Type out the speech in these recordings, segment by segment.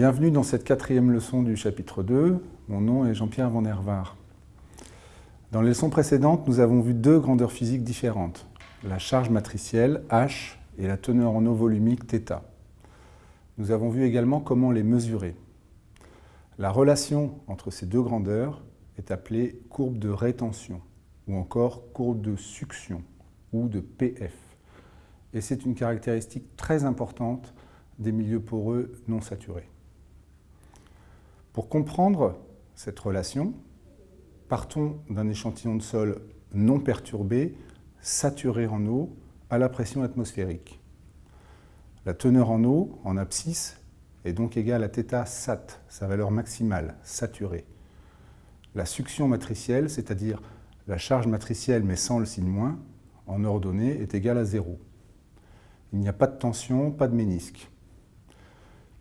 Bienvenue dans cette quatrième leçon du chapitre 2. Mon nom est Jean-Pierre Van Hervar. Dans les leçons précédentes, nous avons vu deux grandeurs physiques différentes, la charge matricielle H et la teneur en eau volumique θ. Nous avons vu également comment les mesurer. La relation entre ces deux grandeurs est appelée courbe de rétention ou encore courbe de succion ou de PF. Et c'est une caractéristique très importante des milieux poreux non saturés. Pour comprendre cette relation, partons d'un échantillon de sol non perturbé, saturé en eau, à la pression atmosphérique. La teneur en eau, en abscisse, est donc égale à θ sat, sa valeur maximale, saturée. La succion matricielle, c'est-à-dire la charge matricielle mais sans le signe moins, en ordonnée, est égale à zéro. Il n'y a pas de tension, pas de ménisque.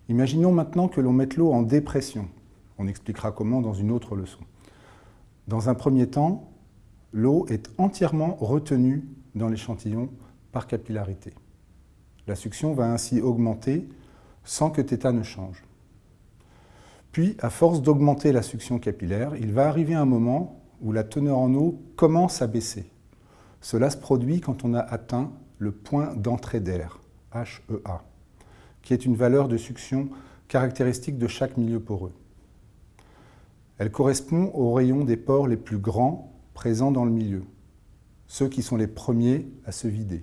Imaginons maintenant que l'on mette l'eau en dépression. On expliquera comment dans une autre leçon. Dans un premier temps, l'eau est entièrement retenue dans l'échantillon par capillarité. La succion va ainsi augmenter sans que θ ne change. Puis, à force d'augmenter la succion capillaire, il va arriver un moment où la teneur en eau commence à baisser. Cela se produit quand on a atteint le point d'entrée d'air, HEA, qui est une valeur de succion caractéristique de chaque milieu poreux. Elle correspond aux rayons des pores les plus grands présents dans le milieu, ceux qui sont les premiers à se vider.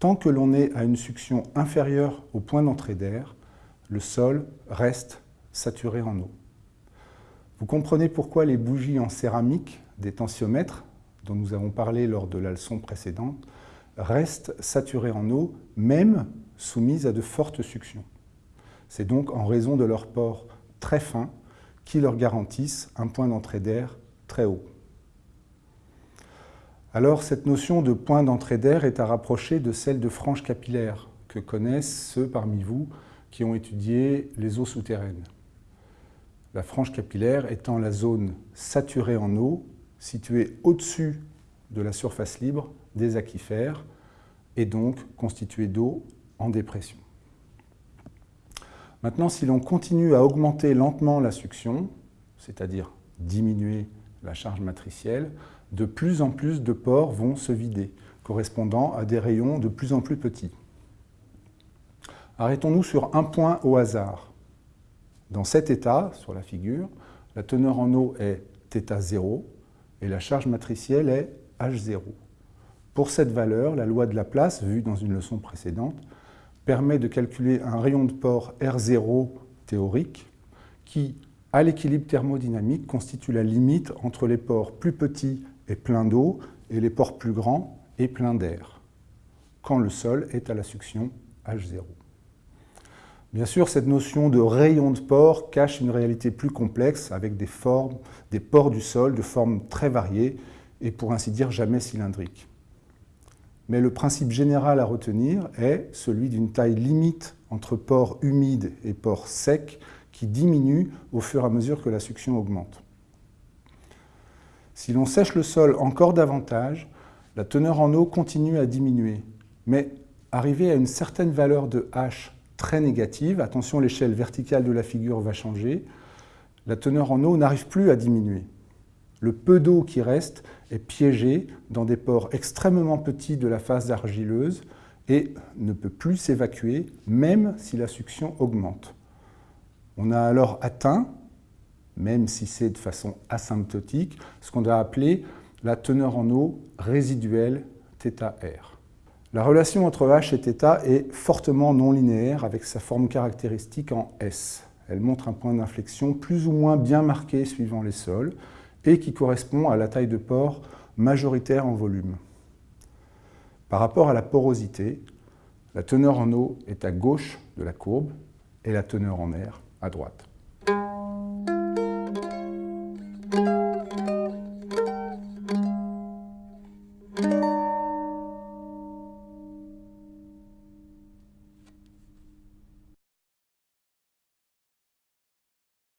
Tant que l'on est à une succion inférieure au point d'entrée d'air, le sol reste saturé en eau. Vous comprenez pourquoi les bougies en céramique des tensiomètres, dont nous avons parlé lors de la leçon précédente, restent saturées en eau, même soumises à de fortes suctions. C'est donc en raison de leurs pores très fins qui leur garantissent un point d'entrée d'air très haut. Alors cette notion de point d'entrée d'air est à rapprocher de celle de frange capillaire que connaissent ceux parmi vous qui ont étudié les eaux souterraines. La frange capillaire étant la zone saturée en eau située au-dessus de la surface libre des aquifères et donc constituée d'eau en dépression. Maintenant, si l'on continue à augmenter lentement la succion, c'est-à-dire diminuer la charge matricielle, de plus en plus de pores vont se vider, correspondant à des rayons de plus en plus petits. Arrêtons-nous sur un point au hasard. Dans cet état, sur la figure, la teneur en eau est θ0 et la charge matricielle est H0. Pour cette valeur, la loi de Laplace, vue dans une leçon précédente, permet de calculer un rayon de port R0 théorique qui, à l'équilibre thermodynamique, constitue la limite entre les pores plus petits et pleins d'eau et les pores plus grands et pleins d'air, quand le sol est à la succion H0. Bien sûr, cette notion de rayon de port cache une réalité plus complexe avec des, formes, des pores du sol de formes très variées et pour ainsi dire jamais cylindriques mais le principe général à retenir est celui d'une taille limite entre pores humides et pores secs qui diminue au fur et à mesure que la succion augmente. Si l'on sèche le sol encore davantage, la teneur en eau continue à diminuer, mais arrivé à une certaine valeur de H très négative, attention l'échelle verticale de la figure va changer, la teneur en eau n'arrive plus à diminuer. Le peu d'eau qui reste est piégé dans des pores extrêmement petits de la phase argileuse et ne peut plus s'évacuer, même si la succion augmente. On a alors atteint, même si c'est de façon asymptotique, ce qu'on a appelé la teneur en eau résiduelle θr. La relation entre H et θ est fortement non linéaire avec sa forme caractéristique en S. Elle montre un point d'inflexion plus ou moins bien marqué suivant les sols, et qui correspond à la taille de porc majoritaire en volume. Par rapport à la porosité, la teneur en eau est à gauche de la courbe et la teneur en air à droite.